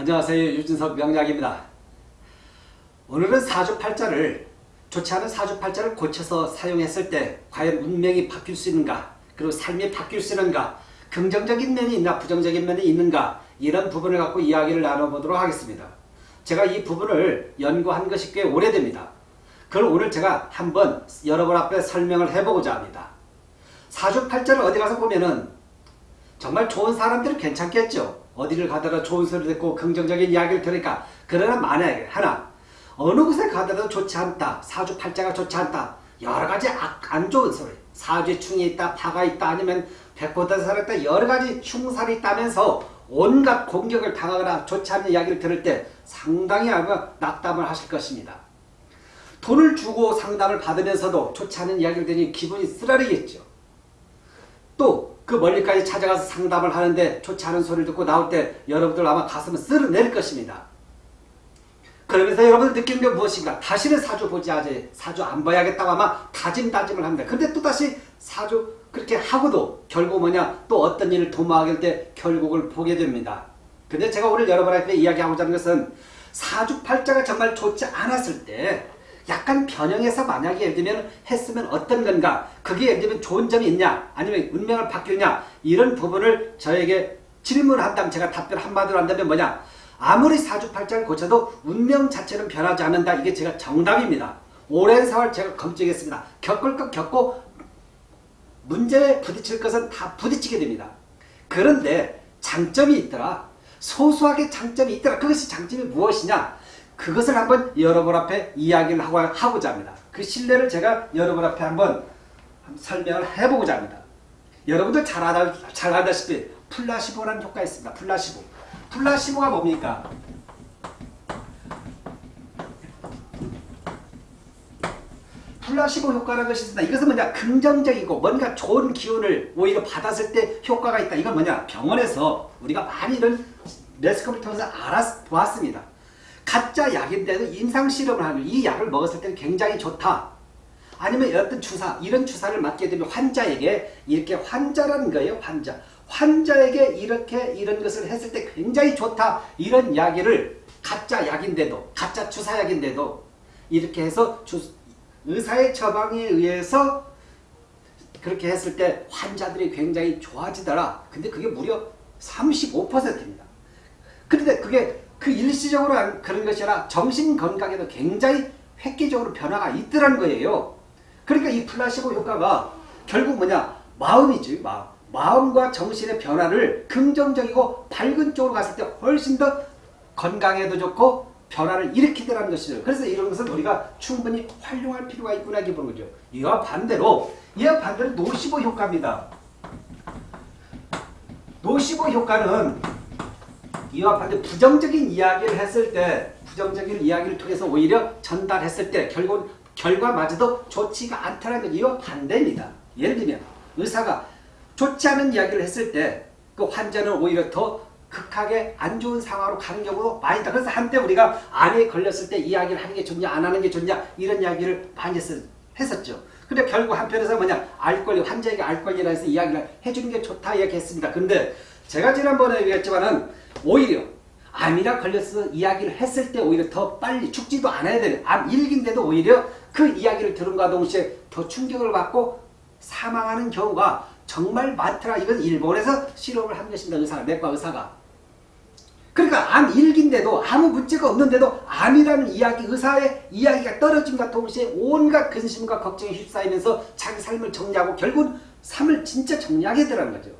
안녕하세요. 유진석 명약입니다. 오늘은 사주팔자를 좋지 않은 사주팔자를 고쳐서 사용했을 때 과연 운명이 바뀔 수 있는가 그리고 삶이 바뀔 수 있는가 긍정적인 면이 있나 부정적인 면이 있는가 이런 부분을 갖고 이야기를 나눠보도록 하겠습니다. 제가 이 부분을 연구한 것이 꽤 오래됩니다. 그걸 오늘 제가 한번 여러분 앞에 설명을 해보고자 합니다. 사주팔자를 어디 가서 보면은 정말 좋은 사람들은 괜찮겠죠. 어디를 가더라도 좋은 소리 듣고 긍정적인 이야기를 들으니까 그러나 만약에 하나 어느 곳에 가더라도 좋지 않다. 사주 팔자가 좋지 않다. 여러 가지 안 좋은 소리. 사주에 충이 있다. 파가 있다. 아니면 백보다살이 있다. 여러 가지 흉살이 있다면서 온갖 공격을 당하거나 좋지 않은 이야기를 들을 때 상당히 아마 낙담을 하실 것입니다. 돈을 주고 상담을 받으면서도 좋지 않은 이야기를 들으니 기분이 쓰라리겠죠. 또 그 멀리까지 찾아가서 상담을 하는데 좋지 않은 소리를 듣고 나올 때 여러분들 아마 가슴을 쓸어낼 것입니다. 그러면서 여러분들 느끼는 게 무엇인가? 다시는 사주 보지 않지. 사주 안 봐야겠다고 아마 다짐다짐을 합니다. 근데 또다시 사주 그렇게 하고도 결국 뭐냐 또 어떤 일을 도모하게 될 때 결국을 보게 됩니다. 근데 제가 오늘 여러분한테 이야기하고자 하는 것은 사주팔자가 정말 좋지 않았을 때 약간 변형해서 만약에 예를 들면 했으면 어떤 건가? 그게 예를 들면 좋은 점이 있냐? 아니면 운명을 바뀌느냐? 이런 부분을 저에게 질문을 한다면 제가 답변 한마디로 한다면 뭐냐? 아무리 사주팔자를 고쳐도 운명 자체는 변하지 않는다. 이게 제가 정답입니다. 오랜 세월 제가 검증했습니다. 겪을 것 겪고 문제에 부딪힐 것은 다 부딪히게 됩니다. 그런데 장점이 있더라. 소소하게 장점이 있더라. 그것이 장점이 무엇이냐 그것을 한번 여러분 앞에 이야기를 하고자 합니다. 그 신뢰를 제가 여러분 앞에 한번 설명을 해보고자 합니다. 여러분들 잘, 알아, 잘 알다시피 플라시보라는 효과가 있습니다. 플라시보. 플라시보가 뭡니까? 플라시보 효과라는 것이 있습니다. 이것은 뭐냐? 긍정적이고 뭔가 좋은 기운을 오히려 받았을 때 효과가 있다. 이건 뭐냐? 병원에서 우리가 많이 이런 매스컴을 통해서 알아보았습니다. 가짜 약인데도 임상실험을 하는 이 약을 먹었을 때는 굉장히 좋다. 아니면 어떤 주사, 이런 주사를 맞게 되면 환자에게 이렇게 환자라는 거예요. 환자. 환자에게 이렇게 이런 것을 했을 때 굉장히 좋다. 이런 이야기를 가짜 약인데도 가짜 주사약인데도 이렇게 해서 주, 의사의 처방에 의해서 그렇게 했을 때 환자들이 굉장히 좋아지더라. 근데 그게 무려 35%입니다. 그런데 그게 그 일시적으로 그런 것이 아니라 정신건강에도 굉장히 획기적으로 변화가 있더란 거예요. 그러니까 이 플라시보 효과가 결국 뭐냐 마음이지 마음. 마음과 정신의 변화를 긍정적이고 밝은 쪽으로 갔을 때 훨씬 더 건강에도 좋고 변화를 일으키더라는 것이죠. 그래서 이런 것은 우리가 충분히 활용할 필요가 있구나 기본 거죠. 이와 반대로 이와 반대로 노시보 효과입니다. 노시보 효과는 이와 반대 부정적인 이야기를 했을 때 부정적인 이야기를 통해서 오히려 전달했을 때 결국 결과마저도 좋지가 않다는 건 이와 반대입니다. 예를 들면 의사가 좋지 않은 이야기를 했을 때 그 환자는 오히려 더 극하게 안 좋은 상황으로 가는 경우도 많이 있다. 그래서 한때 우리가 암에 걸렸을 때 이야기를 하는 게 좋냐 안 하는 게 좋냐 이런 이야기를 많이 했었죠. 근데 결국 한편에서 뭐냐 알 권리 환자에게 알 권리라 해서 이야기를 해주는 게 좋다 이야기했습니다. 근데 제가 지난번에 얘기했지만은 오히려 암이라 걸려서 이야기를 했을 때 오히려 더 빨리 죽지도 않아야 되는 암 일기인데도 오히려 그 이야기를 들은과 동시에 더 충격을 받고 사망하는 경우가 정말 많더라. 이건 일본에서 실험을 한 것입니다. 의사가, 내과 의사가. 그러니까 암 일기인데도 아무 문제가 없는데도 암이라는 이야기, 의사의 이야기가 떨어짐과 동시에 온갖 근심과 걱정에 휩싸이면서 자기 삶을 정리하고 결국 삶을 진짜 정리하게 되라는 거죠.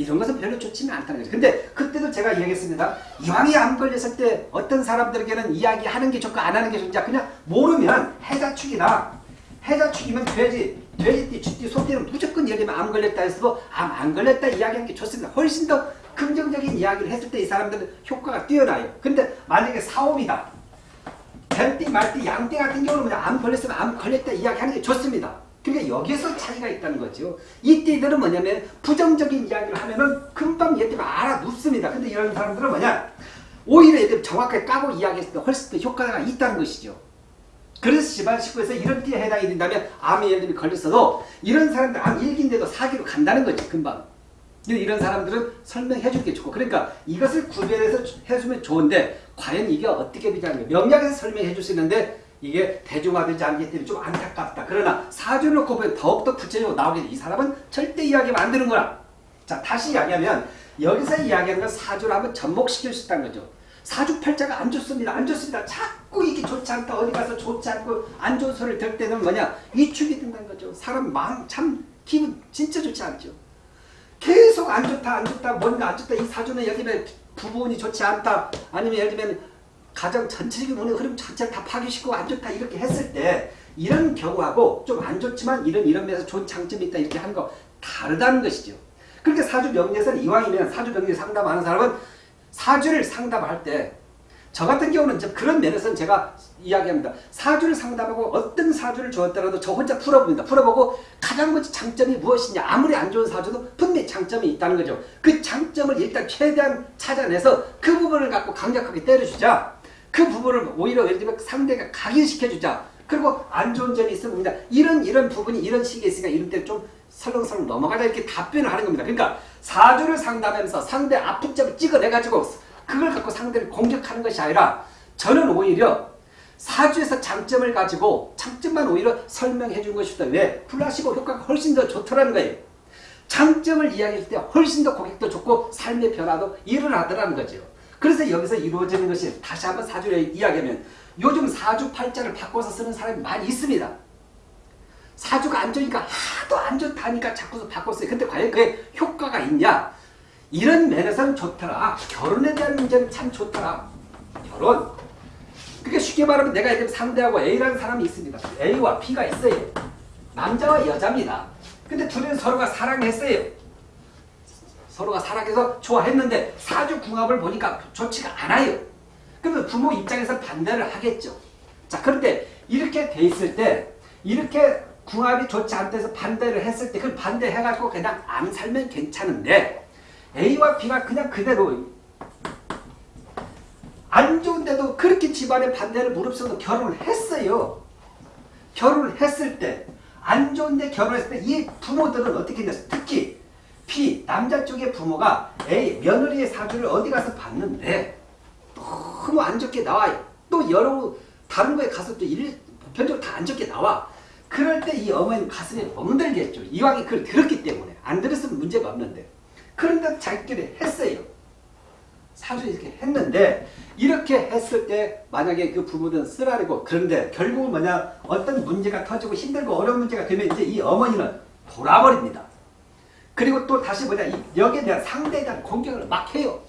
이런 것은 별로 좋지는 않다는 거죠. 근데 그때도 제가 이야기했습니다. 이왕이 암 걸렸을 때 어떤 사람들에게는 이야기하는 게 좋고 안 하는 게 좋냐 그냥 모르면 해자축이나 해자축이면 돼지, 돼지띠, 쥐띠, 소띠는 무조건 들면 암 걸렸다 해서도 암 안 걸렸다 이야기하는 게 좋습니다. 훨씬 더 긍정적인 이야기를 했을 때 이 사람들은 효과가 뛰어나요. 근데 만약에 사업이다. 뱀띠, 말띠, 양띠 같은 경우는 그냥 암 걸렸으면 암 걸렸다 이야기하는 게 좋습니다. 그러니까 여기서 차이가 있다는 거죠. 이 띠들은 뭐냐면 부정적인 이야기를 하면은 금방 얘들이 알아눕습니다. 근데 이런 사람들은 뭐냐 오히려 얘들 정확하게 까고 이야기했을 때 훨씬 더 효과가 있다는 것이죠. 그래서 집안 식구에서 이런 띠에 해당이 된다면 암에 예를 들면 걸렸어도 이런 사람들 암 일기인데도 사기로 간다는 거죠. 금방. 근데 이런 사람들은 설명해 줄게 좋고 그러니까 이것을 구별해서 해주면 좋은데 과연 이게 어떻게 거예요. 명략에서 설명해 줄 수 있는데 이게 대중화되지 않기 때문에 좀 안타깝다. 그러나 사주를 놓고 보면 더욱더 구체적으로 나오게 돼. 이 사람은 절대 이야기하면 안 되는구나. 자 다시 이야기하면 여기서 이야기하는 건 사주를 한번 접목시킬 수 있다는 거죠. 사주 팔자가 안 좋습니다. 안 좋습니다. 자꾸 이게 좋지 않다. 어디 가서 좋지 않고 안 좋은 소리를 들 때는 뭐냐. 위축이 된다는 거죠. 사람 마음 참 기분 진짜 좋지 않죠. 계속 안 좋다 안 좋다 뭔가 안 좋다 이 사주는 예를 들면 부분이 좋지 않다 아니면 예를 들면 가정 전체적인 운의 흐름 자체를 다 파괴시키고 안 좋다 이렇게 했을 때 이런 경우하고 좀 안 좋지만 이런 이런 면에서 좋은 장점이 있다 이렇게 하는 거 다르다는 것이죠. 그렇게 사주 명리에서는 이왕이면 사주 명리 상담하는 사람은 사주를 상담할 때 저 같은 경우는 그런 면에서는 제가 이야기합니다. 사주를 상담하고 어떤 사주를 주었더라도 저 혼자 풀어봅니다. 풀어보고 가장 먼저 장점이 무엇이냐 아무리 안 좋은 사주도 분명히 장점이 있다는 거죠. 그 장점을 일단 최대한 찾아내서 그 부분을 갖고 강력하게 때려주자. 그 부분을 오히려 예를 들면 상대가 각인시켜주자. 그리고 안 좋은 점이 있습니다. 이런 이런 부분이 이런 시기에 있으니까 이런 때좀 설렁설렁 넘어가자 이렇게 답변을 하는 겁니다. 그러니까 사주를 상담하면서 상대 아픈 점을 찍어내가지고 그걸 갖고 상대를 공격하는 것이 아니라 저는 오히려 사주에서 장점을 가지고 장점만 오히려 설명해 준 것이다. 왜? 플라시보 효과가 훨씬 더 좋더라는 거예요. 장점을 이야기할 때 훨씬 더 고객도 좋고 삶의 변화도 일어나더라는 거죠. 그래서 여기서 이루어지는 것이 다시 한번 사주를 이야기하면 요즘 사주팔자를 바꿔서 쓰는 사람이 많이 있습니다. 사주가 안 좋으니까 하도 안 좋다니까 자꾸 바꿨어요. 근데 과연 그게 효과가 있냐? 이런 면에서는 좋더라. 결혼에 대한 문제는 참 좋더라. 결혼. 그게 쉽게 말하면 내가 지금 상대하고 A라는 사람이 있습니다. A와 B가 있어요. 남자와 여자입니다. 근데 둘이는 서로가 사랑했어요. 서로가 사랑해서 좋아했는데 사주 궁합을 보니까 좋지가 않아요. 그러면 부모 입장에서 반대를 하겠죠. 자, 그런데 이렇게 돼 있을 때 이렇게 궁합이 좋지 않대서 반대를 했을 때 그걸 반대해가지고 그냥 안 살면 괜찮은데 A와 B가 그냥 그대로 안 좋은데도 그렇게 집안의 반대를 무릅쓰고 결혼을 했어요. 결혼을 했을 때 안 좋은데 결혼했을 때 이 부모들은 어떻게 했냐 특히 B 남자 쪽의 부모가 A 며느리의 사주를 어디 가서 봤는데 너무 안 좋게 나와요. 또 여러 다른 거에 가서 또 일, 보편적으로 다 안 좋게 나와. 그럴 때 이 어머니는 가슴이 멍들겠죠. 이왕이 그걸 들었기 때문에. 안 들었으면 문제가 없는데. 그런데 자기들이 했어요. 사주 이렇게 했는데 이렇게 했을 때 만약에 그 부부는 쓰라리고 그런데 결국은 뭐냐 어떤 문제가 터지고 힘들고 어려운 문제가 되면 이제 이 어머니는 돌아버립니다. 그리고 또 다시 뭐냐 이 여기에 대한 상대에 대한 공격을 막 해요.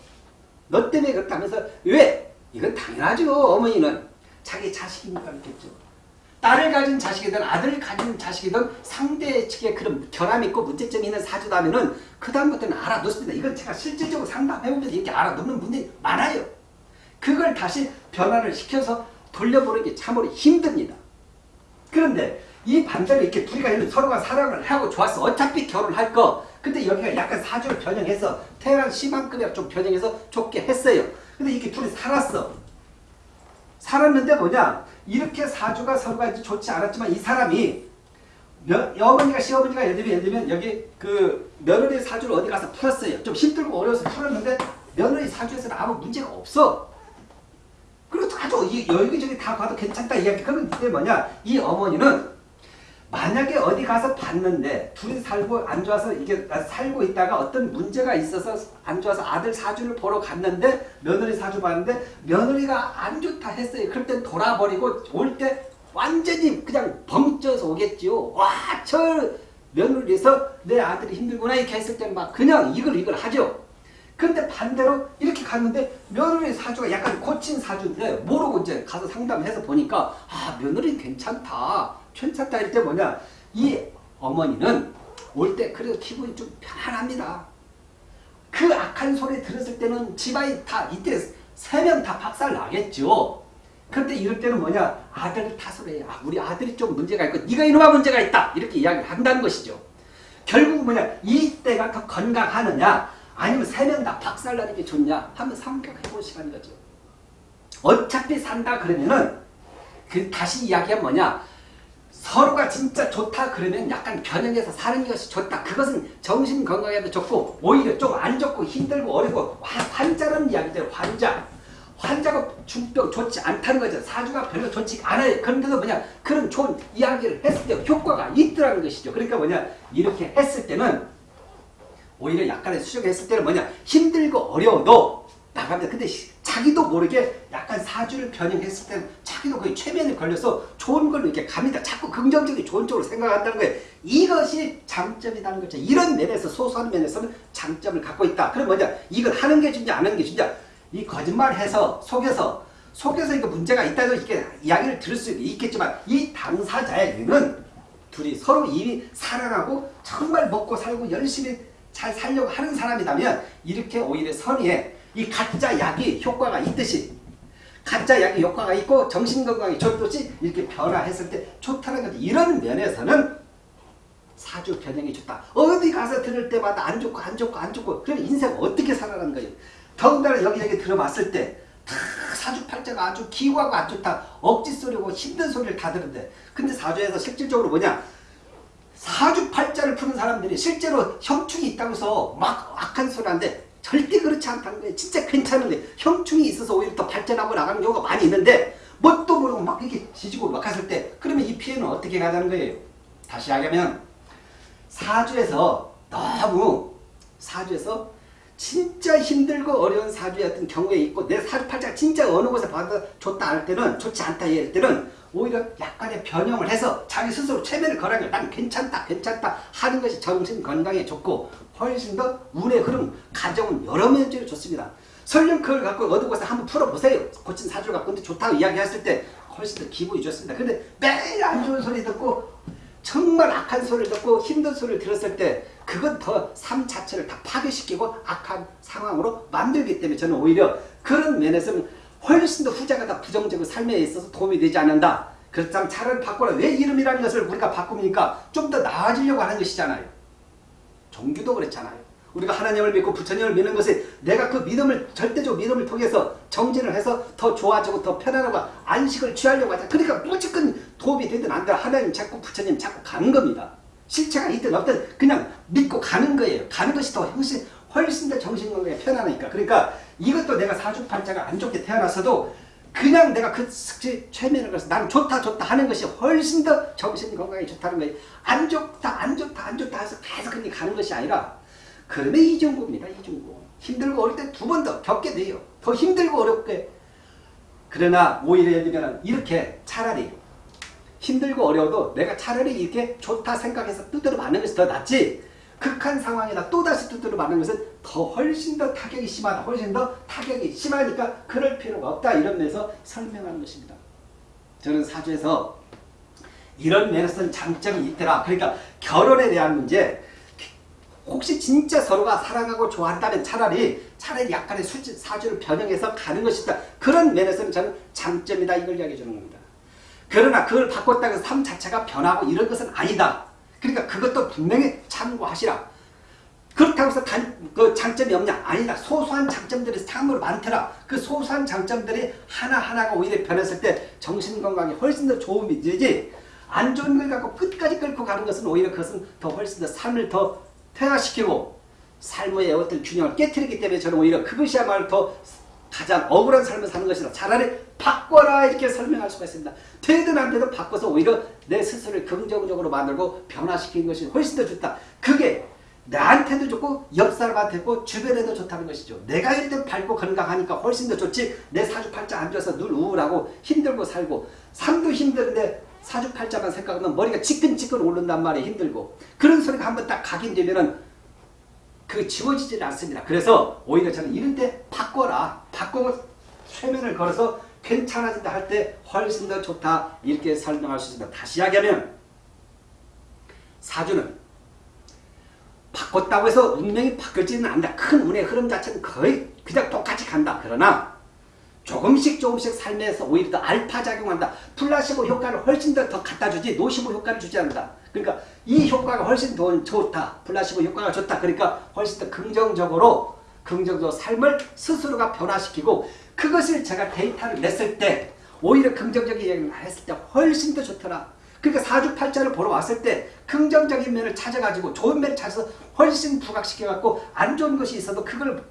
너 때문에 그렇다 하면서 왜? 이건 당연하죠. 어머니는 자기 자식이니까 그렇겠죠. 딸을 가진 자식이든 아들을 가진 자식이든 상대 측에 그런 결함이 있고 문제점이 있는 사주다면은 그 다음부터는 알아놓습니다. 이건 제가 실질적으로 상담해보면서 이렇게 알아놓는 분들이 많아요. 그걸 다시 변화를 시켜서 돌려보는 게 참으로 힘듭니다. 그런데 이 반대로 이렇게 둘이가 서로가 사랑을 하고 좋았어. 어차피 결혼할 거. 근데 여기가 약간 사주를 변형해서 태어난 심한급이랑 좀 변형해서 좋게 했어요. 근데 이렇게 둘이 살았어. 살았는데 뭐냐? 이렇게 사주가 서로가 좋지 않았지만 이 사람이 며, 어머니가 시어머니가 예를 들면, 예를 들면 여기 그 며느리 사주를 어디 가서 풀었어요. 좀 힘들고 어려워서 풀었는데 며느리 사주에서는 아무 문제가 없어. 그리고 아주 여기저기 다 봐도 괜찮다 이야기. 이게 뭐냐? 이 어머니는 만약에 어디 가서 봤는데 둘이 살고 안 좋아서 이게 살고 있다가 어떤 문제가 있어서 안 좋아서 아들 사주를 보러 갔는데 며느리 사주 봤는데 며느리가 안 좋다 했어요. 그럴 땐 돌아버리고 올 때 완전히 그냥 벙쪄서 오겠지요. 와, 저 며느리에서 내 아들이 힘들구나 이렇게 했을 때는 막 그냥 이걸 이걸 하죠. 근데 반대로 이렇게 갔는데 며느리 사주가 약간 고친 사주인데 모르고 이제 가서 상담해서 보니까 아 며느리 괜찮다. 괜찮다 할때 뭐냐 이 어머니는 올 때 그래도 기분이 좀 편안합니다. 그 악한 소리 들었을 때는 집안이 다 이때 세 명 다 박살 나겠죠. 그런데 이럴 때는 뭐냐 아들을 탓을 해요. 아, 우리 아들이 좀 문제가 있고 네가 이놈아 문제가 있다 이렇게 이야기를 한다는 것이죠. 결국 뭐냐 이때가 더 건강하느냐 아니면 세 명 다 박살 나는 게 좋냐 한번 생각해볼 시간인 거죠. 어차피 산다 그러면은 그 다시 이야기하면 뭐냐 서로가 진짜 좋다 그러면 약간 변형해서 사는 것이 좋다. 그것은 정신 건강에도 좋고 오히려 좀 안 좋고 힘들고 어렵고 화- 환자라는 이야기죠. 환자. 환자가 중병 좋지 않다는 거죠. 사주가 별로 좋지 않아요. 그런데도 뭐냐 그런 좋은 이야기를 했을 때 효과가 있더라는 것이죠. 그러니까 뭐냐 이렇게 했을 때는 오히려 약간의 수정했을 때는 뭐냐 힘들고 어려워도 나갑니다. 근데 시- 자기도 모르게 약간 사주를 변형했을 때는 자기도 거의 최면에 걸려서 좋은 걸로 이렇게 갑니다. 자꾸 긍정적인 좋은 쪽으로 생각한다는 거예요. 이것이 장점이라는 거죠. 이런 면에서 소소한 면에서는 장점을 갖고 있다. 그럼 뭐냐 이걸 하는 게 중요하냐 안 하는 게 중요하냐 이 거짓말해서 속여서 속여서 이거 문제가 있다고 이렇게 이야기를 들을 수 있겠지만 이 당사자에게는 둘이 서로 이미 사랑하고 정말 먹고 살고 열심히 잘 살려고 하는 사람이라면 이렇게 오히려 선의에 이 가짜 약이 효과가 있듯이 가짜 약이 효과가 있고 정신건강에 좋듯이 이렇게 변화했을 때 좋다는 거지 이런 면에서는 사주 변형이 좋다. 어디 가서 들을 때마다 안 좋고 안 좋고 안 좋고 그럼 인생 어떻게 살아가는 거예요? 더군다나 여기저기 들어봤을 때 다 사주팔자가 아주 기구하고 안 좋다. 억지 소리고 힘든 소리를 다 듣는데 근데 사주에서 실질적으로 뭐냐? 사주팔자를 푸는 사람들이 실제로 형충이 있다고 해서 막 악한 소리 하는데 절대 그렇지 않다는 거예요. 진짜 괜찮은데 형충이 있어서 오히려 더 발전하고 나가는 경우가 많이 있는데 뭣도 모르고 막 이렇게 지지고 막 갔을 때 그러면 이 피해는 어떻게 가자는 거예요. 다시 하자면 사주에서 너무 사주에서 진짜 힘들고 어려운 사주였던 경우에 있고 내 사주 팔자가 진짜 어느 곳에 좋다 할 때는 좋지 않다 할 때는 오히려 약간의 변형을 해서 자기 스스로 최면을 걸어요. 난 괜찮다 괜찮다 하는 것이 정신 건강에 좋고 훨씬 더 운의 흐름 가정은 여러 면적으로 좋습니다. 설령 그걸 갖고 어느 곳에 한번 풀어보세요. 고친 사주를 갖고 근데 좋다고 이야기했을 때 훨씬 더 기분이 좋습니다. 근데 매일 안 좋은 소리 듣고 정말 악한 소리를 듣고 힘든 소리를 들었을 때 그건 더 삶 자체를 다 파괴시키고 악한 상황으로 만들기 때문에 저는 오히려 그런 면에서는 훨씬 더 후자가 다 부정적인 삶에 있어서 도움이 되지 않는다. 그렇다면 차라리 바꿔라. 왜 이름이라는 것을 우리가 바꿉니까? 좀 더 나아지려고 하는 것이잖아요. 종교도 그렇잖아요. 우리가 하나님을 믿고 부처님을 믿는 것이 내가 그 믿음을 절대적 믿음을 통해서 정진을 해서 더 좋아지고 더 편안하고 안식을 취하려고 하자. 그러니까 무조건 도움이 되든 안 되든 하나님 자꾸 부처님 자꾸 가는 겁니다. 실체가 있든 없든 그냥 믿고 가는 거예요. 가는 것이 더 훨씬 훨씬 더 정신건강에 편하니까. 그러니까 이것도 내가 사주팔자가 안 좋게 태어났어도 그냥 내가 그 특히 최면을 걸어서 나는 좋다 좋다 하는 것이 훨씬 더 정신건강에 좋다는 거예요. 안 좋다 안 좋다 안 좋다 해서 계속 그냥 가는 것이 아니라 그러면 이중고입니다. 이중고. 힘들고 어릴 때 두 번 더 겪게 돼요. 더 힘들고 어렵게. 그러나 오히려 예를 들면 이렇게 차라리 힘들고 어려워도 내가 차라리 이렇게 좋다 생각해서 두드려 맞는 것이 더 낫지 극한 상황이나 또다시 두드려 맞는 것은 더 훨씬 더 타격이 심하다. 훨씬 더 타격이 심하니까 그럴 필요가 없다. 이런 면에서 설명하는 것입니다. 저는 사주에서 이런 면에서는 장점이 있더라. 그러니까 결혼에 대한 문제 혹시 진짜 서로가 사랑하고 좋아한다면 차라리 차라리 약간의 수지, 사주를 변형해서 가는 것이다. 그런 면에서는 저는 장점이다. 이걸 이야기해 주는 겁니다. 그러나 그걸 바꿨다고 해서 삶 자체가 변하고 이런 것은 아니다. 그러니까 그것도 분명히 참고하시라. 그렇다고 해서 단, 그 장점이 없냐? 아니다. 소소한 장점들이 참으로 많더라. 그 소소한 장점들이 하나하나가 오히려 변했을 때 정신건강에 훨씬 더 되지 안 좋은 걸 갖고 끝까지 끌고 가는 것은 오히려 그것은 더 훨씬 더 삶을 더 퇴화시키고 삶의 어떤 균형을 깨뜨리기 때문에 저는 오히려 그것이야말로 더 가장 억울한 삶을 사는 것이다. 차라리 바꿔라 이렇게 설명할 수가 있습니다. 되든 안 되든 바꿔서 오히려 내 스스로를 긍정적으로 만들고 변화시키는 것이 훨씬 더 좋다. 그게 나한테도 좋고 옆 사람한테 좋고 주변에도 좋다는 것이죠. 내가 일단 밝고 건강하니까 훨씬 더 좋지 내 사주팔자 안 좋아서 늘 우울하고 힘들고 살고 삶도 힘든데 사주팔자만 생각하면 머리가 지끈지끈 오른단 말이에요. 힘들고 그런 소리가 한번 딱 각인되면 은 그 지워지질 않습니다. 그래서 오히려 저는 이럴 때 바꿔라. 바꾸고 최면을 걸어서 괜찮아진다 할 때 훨씬 더 좋다. 이렇게 설명할 수 있습니다. 다시 이야기하면 사주는 바꿨다고 해서 운명이 바뀌지는 않는다. 큰 운의 흐름 자체는 거의 그냥 똑같이 간다. 그러나 조금씩 조금씩 삶에서 오히려 더 알파 작용한다. 플라시보 효과를 훨씬 더, 더 갖다 주지 노시보 효과를 주지 않는다. 그러니까 이 효과가 훨씬 더 좋다. 플라시보 효과가 좋다. 그러니까 훨씬 더 긍정적으로 긍정적으로 삶을 스스로가 변화시키고 그것을 제가 데이터를 냈을 때 오히려 긍정적인 얘기를 했을 때 훨씬 더 좋더라. 그러니까 사주팔자를 보러 왔을 때 긍정적인 면을 찾아가지고 좋은 면을 찾아서 훨씬 부각시켜갖고 안 좋은 것이 있어도 그걸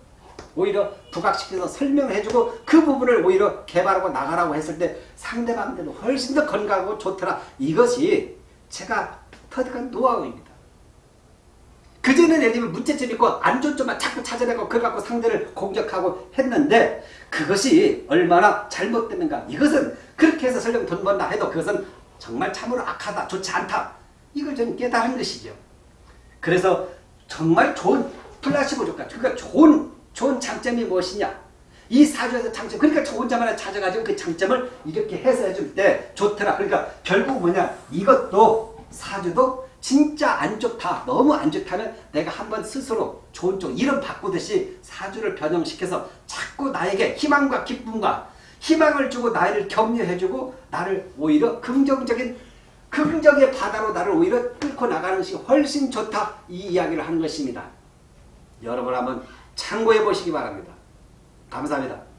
오히려 부각시켜서 설명을 해주고 그 부분을 오히려 개발하고 나가라고 했을 때 상대방들은 훨씬 더 건강하고 좋더라. 이것이 제가 터득한 노하우입니다. 그전에는 예를 들면 문제점 있고 안 좋은 점만 자꾸 찾아내고 그걸 갖고 상대를 공격하고 했는데 그것이 얼마나 잘못됐는가. 이것은 그렇게 해서 설령 돈 번다 해도 그것은 정말 참으로 악하다 좋지 않다. 이걸 저는 깨달은 것이죠. 그래서 정말 좋은 플라시보 효과 그러니까 좋은 좋은 장점이 무엇이냐. 이 사주에서 장점 그러니까 점 하나 찾아가지고 그 장점을 이렇게 해서 해줄 때 좋더라. 그러니까 결국 뭐냐. 이것도 사주도 진짜 안 좋다 너무 안 좋다면 내가 한번 스스로 좋은 쪽 이름 바꾸듯이 사주를 변형시켜서 자꾸 나에게 희망과 기쁨과 희망을 주고 나를 격려해주고 나를 오히려 긍정적인 긍정의 바다로 나를 오히려 끌고 나가는 것이 훨씬 좋다 이 이야기를 하는 것입니다. 여러분 한번 참고해 보시기 바랍니다. 감사합니다.